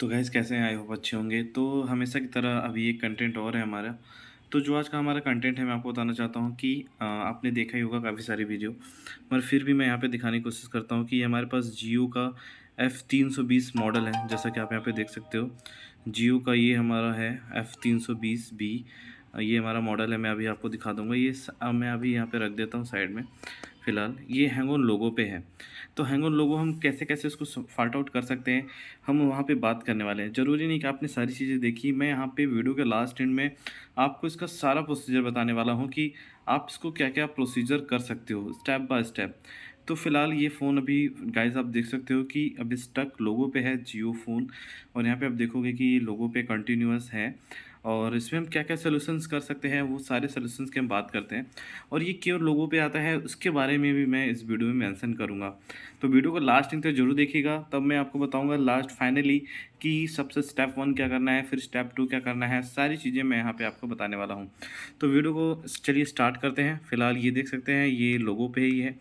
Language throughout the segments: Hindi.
तो गैस कैसे हैं? आई होप अच्छे होंगे। तो हमेशा की तरह अभी एक कंटेंट और है हमारा। तो जो आज का हमारा कंटेंट है मैं आपको बताना चाहता हूँ कि अ, आपने देखा ही होगा काफ़ी सारी वीडियो मगर फिर भी मैं यहाँ पे दिखाने की कोशिश करता हूँ कि हमारे पास जियो का एफ़ तीन सौ बीस मॉडल है जैसा कि आप यहाँ पे देख सकते हो। जियो का ये हमारा है एफ़ तीन सौ बीस बी ये हमारा मॉडल है मैं अभी आपको दिखा दूँगा। ये मैं अभी यहाँ पर रख देता हूँ साइड में फ़िलहाल। ये हैंग ऑन लोगो पे है। तो हैंग ऑन लोगो हम कैसे-कैसे उसको स फाल्ट आउट कर सकते हैं, हम वहाँ पे बात करने वाले हैं। ज़रूरी नहीं कि आपने सारी चीज़ें देखी, मैं यहाँ पे वीडियो के लास्ट एंड में आपको इसका सारा प्रोसीजर बताने वाला हूँ कि आप इसको क्या-क्या प्रोसीजर कर सकते हो, स्टेप बाय स्टेप। तो फ़िलहाल ये फ़ोन अभी गाइज़ आप देख सकते हो कि अभी स्टक लोगो पे है जियो फ़ोन और यहाँ पे आप देखोगे कि ये लोगो पे कंटिन्यूस है और इसमें हम क्या-क्या सोल्यूशंस कर सकते हैं, वो सारे सोल्यूशंस की हम बात करते हैं और ये क्यों लोगों पे आता है, उसके बारे में भी मैं इस वीडियो में मेंशन करूँगा। तो वीडियो को लास्ट तक ज़रूर देखिएगा, तब मैं आपको बताऊँगा लास्ट फाइनली कि सबसे स्टेप वन क्या करना है, फिर स्टेप टू क्या करना है, सारी चीज़ें मैं यहाँ पर आपको बताने वाला हूँ। तो वीडियो को चलिए स्टार्ट करते हैं। फ़िलहाल ये देख सकते हैं, ये लोगों पर ही है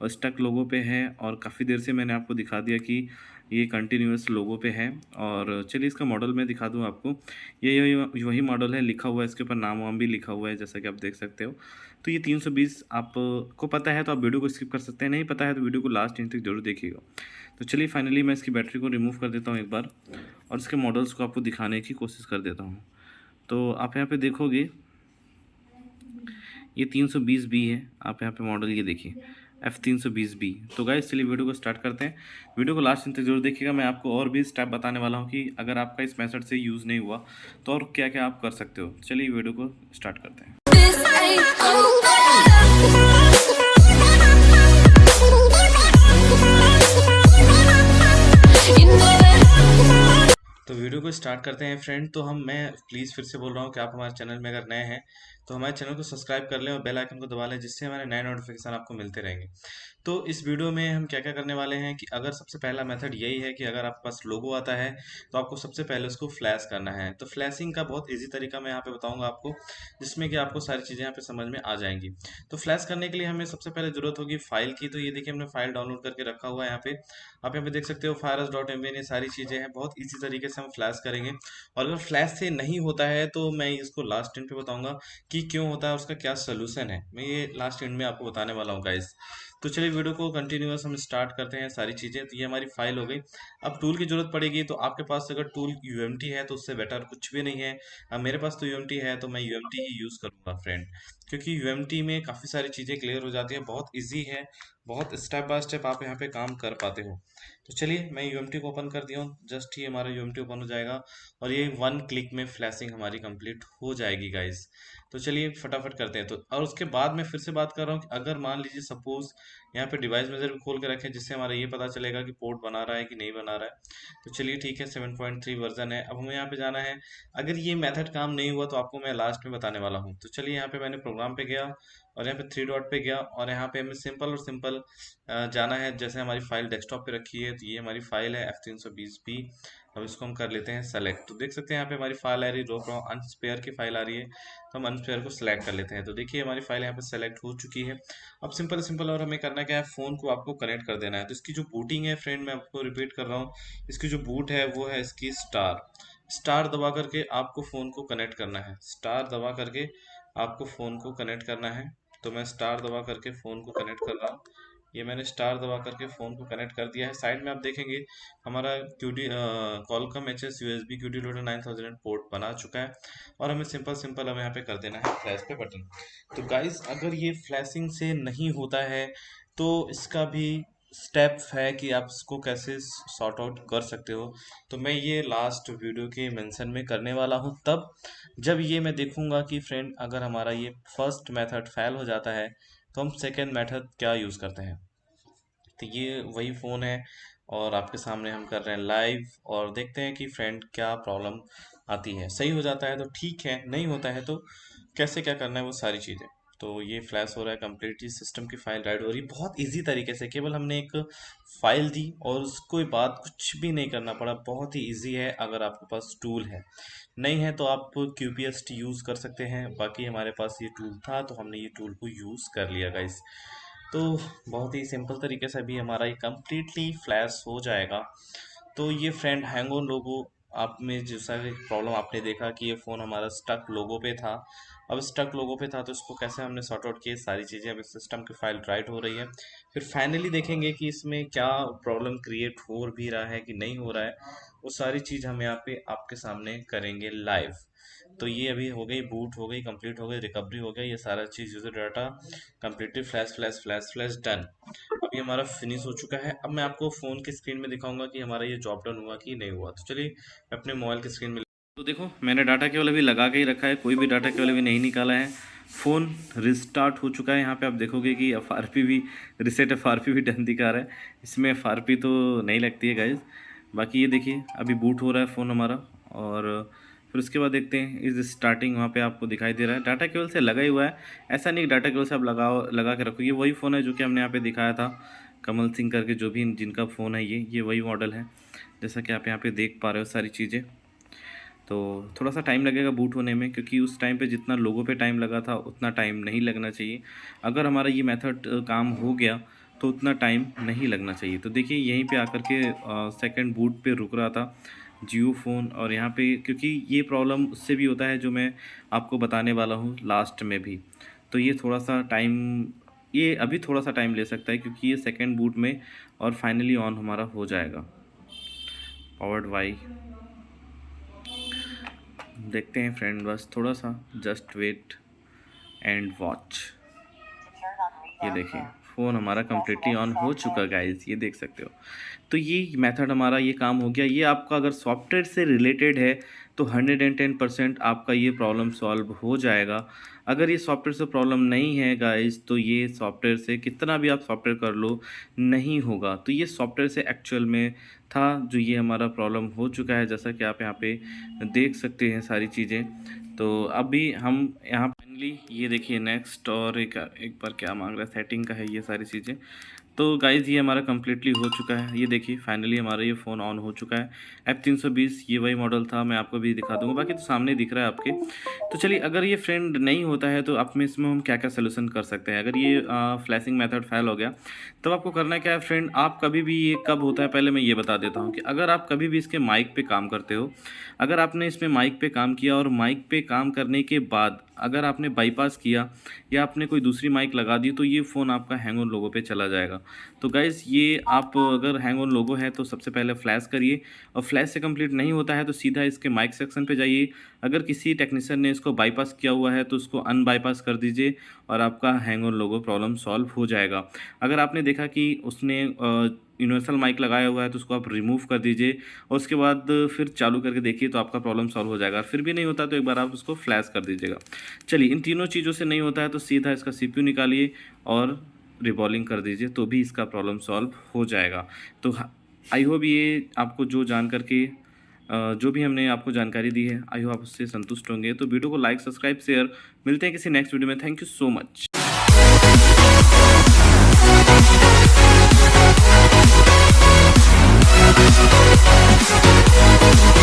और स्टक लोगों पे है और काफ़ी देर से मैंने आपको दिखा दिया कि ये कंटिन्यूस लोगों पे है और चलिए इसका मॉडल मैं दिखा दूँ आपको। ये वही मॉडल है, लिखा हुआ है इसके ऊपर नाम-वाम भी लिखा हुआ है जैसा कि आप देख सकते हो। तो ये 320 आपको पता है तो आप वीडियो को स्किप कर सकते हैं, नहीं पता है तो वीडियो को लास्ट इंच तक ज़रूर देखिएगा। तो चलिए फाइनली मैं इसकी बैटरी को रिमूव कर देता हूँ एक बार और इसके मॉडल्स को आपको दिखाने की कोशिश कर देता हूँ। तो आप यहाँ पर देखोगे ये 320 बी है, आप यहाँ पे मॉडल ये देखिए एफ़ तीन सौ बीस बी तो गाइस चलिए वीडियो को स्टार्ट करते हैं। वीडियो को लास्ट तक ज़रूर देखिएगा। मैं आपको और भी स्टेप बताने वाला हूँ कि अगर आपका इस मेथड से यूज़ नहीं हुआ तो और क्या क्या आप कर सकते हो? चलिए वीडियो को स्टार्ट करते हैं। तो वीडियो को स्टार्ट करते हैं फ्रेंड तो हम, मैं प्लीज़ फिर से बोल रहा हूँ कि आप हमारे चैनल में अगर नए हैं तो हमारे चैनल को सब्सक्राइब कर लें और बेल आइकन को दबा लें, जिससे हमारे नए नोटिफिकेशन आपको मिलते रहेंगे। तो इस वीडियो में हम क्या क्या करने वाले हैं कि अगर सबसे पहला मेथड यही है कि अगर आपके पास लोगो आता है तो आपको सबसे पहले उसको फ्लैश करना है। तो फ्लैशिंग का बहुत ईजी तरीका मैं यहाँ पे बताऊँगा आपको, जिसमें कि आपको सारी चीज़ें यहाँ पे समझ में आ जाएँगी। तो फ्लैश करने के लिए हमें सबसे पहले ज़रूरत होगी फ़ाइल की। तो ये देखिए हमने फ़ाइल डाउनलोड करके रखा हुआ है यहाँ पे। आप यहाँ पे देख सकते हो फायरस डॉट एम ये सारी चीज़ें हैं, बहुत ईजी तरीके से हम फ्लैश करेंगे। और अगर फ्लैश से नहीं होता है तो मैं इसको लास्ट टाइम पे बताऊँगा कि क्यों होता है, उसका क्या सोल्यूशन है? मैं ये लास्ट एंड में आपको बताने वाला हूँ गाइज़ तो चलिए वीडियो को कंटिन्यूस हम स्टार्ट करते हैं सारी चीज़ें। तो ये हमारी फ़ाइल हो गई। अब टूल की ज़रूरत पड़ेगी तो आपके पास अगर टूल यू है तो उससे बेटर कुछ भी नहीं है। अब मेरे पास तो यू है तो मैं यू ही यूज़ करूँगा फ्रेंड क्योंकि यू में काफ़ी सारी चीज़ें क्लियर हो जाती है, बहुत ईजी है, बहुत स्टेप बाय स्टेप आप यहाँ पे काम कर पाते हो। तो चलिए, मैं यू को ओपन कर दिया हूँ जस्ट ही हमारा यूएमटी ओपन हो जाएगा। और ये वन क्लिक में फ्लैशिंग हमारी कंप्लीट हो जाएगी गाइज़ तो चलिए, फटाफट करते हैं। तो और उसके बाद मैं फिर से बात कर रहा हूँ कि अगर मान लीजिए सपोज़ यहाँ पे डिवाइस मेजर भी खोल के रखें, जिससे हमारा ये पता चलेगा कि पोर्ट बना रहा है कि नहीं बना रहा है। तो चलिए ठीक है सेवन पॉइंट थ्री वर्जन है। अब हमें यहाँ पे जाना है। अगर ये मेथड काम नहीं हुआ तो आपको मैं लास्ट में बताने वाला हूँ। तो चलिए यहाँ पे मैंने प्रोग्राम पे गया। और यहाँ पे थ्री डॉट पे गया और यहाँ पे हमें सिंपल और सिंपल जाना है। जैसे हमारी फ़ाइल डेस्कटॉप पे रखी है तो ये हमारी फ़ाइल है एफ़ तीन सौ बीस बी अब इसको हम कर लेते हैं सेलेक्ट तो देख सकते हैं यहाँ पे हमारी फ़ाइल आ रही है, रो अनस्पेयर की फ़ाइल आ रही है। तो हम अनस्पेयर को सिलेक्ट कर लेते हैं। तो देखिए हमारी फ़ाइल यहाँ पे सेलेक्ट हो चुकी है। अब सिंपल सिंपल और हमें करना क्या है? फ़ोन को आपको कनेक्ट कर देना है। तो इसकी जो बूटिंग है फ्रेंड मैं आपको रिपीट कर रहा हूँ। इसकी जो बूट है, वो है इसकी स्टार स्टार दबा करके आपको फ़ोन को कनेक्ट करना है। स्टार दबा करके आपको फ़ोन को कनेक्ट करना है। तो मैं स्टार दबा करके फ़ोन को कनेक्ट कर रहा हूँ। ये मैंने स्टार दबा करके फ़ोन को कनेक्ट कर दिया है। साइड में आप देखेंगे, हमारा Q D Qualcomm H S U S B Q D loader nine thousand port बना चुका है और हमें सिंपल सिंपल हमें यहाँ पे कर देना है फ्लैश पे बटन तो गाइस अगर ये फ्लैशिंग से नहीं होता है तो इसका भी स्टेप है कि आप इसको कैसे सॉर्ट आउट कर सकते हो। तो मैं ये लास्ट वीडियो के मेंशन में करने वाला हूँ। तब जब ये मैं देखूँगा कि फ्रेंड अगर हमारा ये फ़र्स्ट मेथड फेल हो जाता है तो हम सेकेंड मेथड क्या यूज़ करते हैं? तो ये वही फ़ोन है और आपके सामने हम कर रहे हैं लाइव और देखते हैं कि फ्रेंड क्या प्रॉब्लम आती है। सही हो जाता है तो ठीक है, नहीं होता है तो कैसे क्या करना है वो सारी चीज़ें। तो ये फ्लैश हो रहा है कम्प्लीटली सिस्टम की फ़ाइल राइट हो रही है। बहुत इजी तरीके से, केवल हमने एक फ़ाइल दी और उसको बाद कुछ भी नहीं करना पड़ा। बहुत ही इजी है अगर आपके पास टूल है। नहीं है तो आप Q P S T use कर सकते हैं। बाकी हमारे पास ये टूल था तो हमने ये टूल को यूज़ कर लिया गाइस तो बहुत ही सिंपल तरीके से भी हमारा ये कम्प्लीटली फ्लैश हो जाएगा। तो ये फ्रेंड हैंग ऑन लोगो आप में जो सारे प्रॉब्लम आपने देखा कि ये फ़ोन हमारा स्टक लोगो पे था। अब स्टक लोगो पे था तो इसको कैसे हमने सॉर्ट आउट किए सारी चीज़ें अब सिस्टम की फ़ाइल राइट हो रही है। फिर फाइनली देखेंगे कि इसमें क्या प्रॉब्लम क्रिएट हो भी रहा है कि नहीं हो रहा है, वो सारी चीज़ हम यहाँ पे आपके सामने करेंगे लाइव तो ये अभी हो गई बूट हो गई कंप्लीट हो गई रिकवरी हो गई ये सारा चीज़ user data completely flash flash flash flash done ये हमारा फिनिश हो चुका है। अब मैं आपको फ़ोन की स्क्रीन में दिखाऊँगा कि हमारा ये जॉब डन हुआ कि नहीं हुआ। तो चलिए अपने मोबाइल की स्क्रीन में तो देखो, मैंने डाटा केवल अभी लगा के ही रखा है, कोई भी डाटा केवल अभी नहीं निकाला है। फ़ोन रिस्टार्ट हो चुका है। यहाँ पे आप देखोगे कि एफ़ भी रिसेट एफ़ भी डन दिखा रहा है। इसमें एफ़ तो नहीं लगती है गाइज़ बाकी ये देखिए, अभी बूट हो रहा है फ़ोन हमारा और फिर उसके बाद देखते हैं, इस स्टार्टिंग वहाँ पे आपको दिखाई दे रहा है। डाटा केवल से लगा ही हुआ है। ऐसा नहीं डाटा केवल से आप लगाओ, लगा के रखो। ये वही फ़ोन है जो कि हमने यहाँ पे दिखाया था। कमल सिंह करके जो भी जिनका फ़ोन है ये ये वही मॉडल है। जैसा कि आप यहाँ पे देख पा रहे हो सारी चीज़ें। तो थोड़ा सा टाइम लगेगा बूट होने में, क्योंकि उस टाइम पे जितना लोगों पे टाइम लगा था, उतना टाइम नहीं लगना चाहिए। अगर हमारा ये मेथड काम हो गया तो उतना टाइम नहीं लगना चाहिए। तो देखिए, यहीं पे आकर के सेकंड बूट पे रुक रहा था। जियो फ़ोन और यहाँ पे क्योंकि ये प्रॉब्लम उससे भी होता है जो मैं आपको बताने वाला हूँ लास्ट में भी। तो ये थोड़ा सा टाइम, ये अभी थोड़ा सा टाइम ले सकता है क्योंकि ये सेकेंड बूट में और फाइनली ऑन हमारा हो जाएगा। Powered by. देखते हैं फ्रेंड, बस थोड़ा सा जस्ट वेट एंड वॉच। ये देखिए। फ़ोन हमारा कम्प्लीटली ऑन हो चुका गाइज़ ये देख सकते हो। तो ये मेथड हमारा ये काम हो गया। ये आपका अगर सॉफ्टवेयर से रिलेटेड है तो हंड्रेड एंड टेन परसेंट आपका ये प्रॉब्लम सॉल्व हो जाएगा। अगर ये सॉफ्टवेयर से प्रॉब्लम नहीं है गाइज़ तो ये सॉफ्टवेयर से कितना भी आप सॉफ्टवेयर कर लो, नहीं होगा। तो ये सॉफ्टवेयर से एक्चुअल में था जो ये हमारा प्रॉब्लम हो चुका है। जैसा कि आप यहाँ पे देख सकते हैं सारी चीज़ें। तो अभी हम यहाँ फाइनली ये देखिए नेक्स्ट और एक एक बार क्या मांग रहा है सेटिंग का है ये सारी चीज़ें। तो गाइज़ ये हमारा कम्प्लीटली हो चुका है। ये देखिए फाइनली हमारा ये फ़ोन ऑन हो चुका है। सौ बीस ये वही मॉडल था, मैं आपको भी दिखा दूँगा। बाकी तो सामने दिख रहा है आपके। तो चलिए, अगर ये फ्रेंड नहीं होता है तो आप में इसमें हम क्या क्या सोल्यूशन कर सकते हैं? अगर ये फ्लैशिंग मेथड फेल हो गया, तब आपको करना क्या है फ्रेंड आप कभी भी ये कब होता है, पहले मैं ये बता देता हूँ कि अगर आप कभी भी इसके माइक पर काम करते हो, अगर आपने इसमें माइक पर काम किया और माइक पर काम करने के बाद अगर आपने बाईपास किया या आपने कोई दूसरी माइक लगा दी तो ये फ़ोन आपका हैंग ऑन लोगों पे चला जाएगा। तो गाइज़ ये आप अगर हैंग ऑन लोगो है तो सबसे पहले फ्लैश करिए। और फ्लैश से कंप्लीट नहीं होता है तो सीधा इसके माइक सेक्शन पे जाइए। अगर किसी टेक्नीशियन ने इसको बाईपास किया हुआ है तो उसको अन बाईपास कर दीजिए और आपका hang on logo problem solve हो जाएगा। अगर आपने देखा कि उसने यूनिवर्सल माइक लगाया हुआ है तो उसको आप रिमूव कर दीजिए और उसके बाद फिर चालू करके देखिए तो आपका प्रॉब्लम सॉल्व हो जाएगा। फिर भी नहीं होता तो एक बार आप उसको फ्लैश कर दीजिएगा। चलिए, इन तीनों चीज़ों से नहीं होता है तो सीधा इसका सी निकालिए और रिवॉल्विंग कर दीजिए तो भी इसका प्रॉब्लम सॉल्व हो जाएगा। तो हाँ, आई होप ये आपको जो जान करके जो भी हमने आपको जानकारी दी है आई होप आप उससे संतुष्ट होंगे। तो वीडियो को लाइक सब्सक्राइब शेयर मिलते हैं किसी नेक्स्ट वीडियो में। Thank you so much We'll be right back.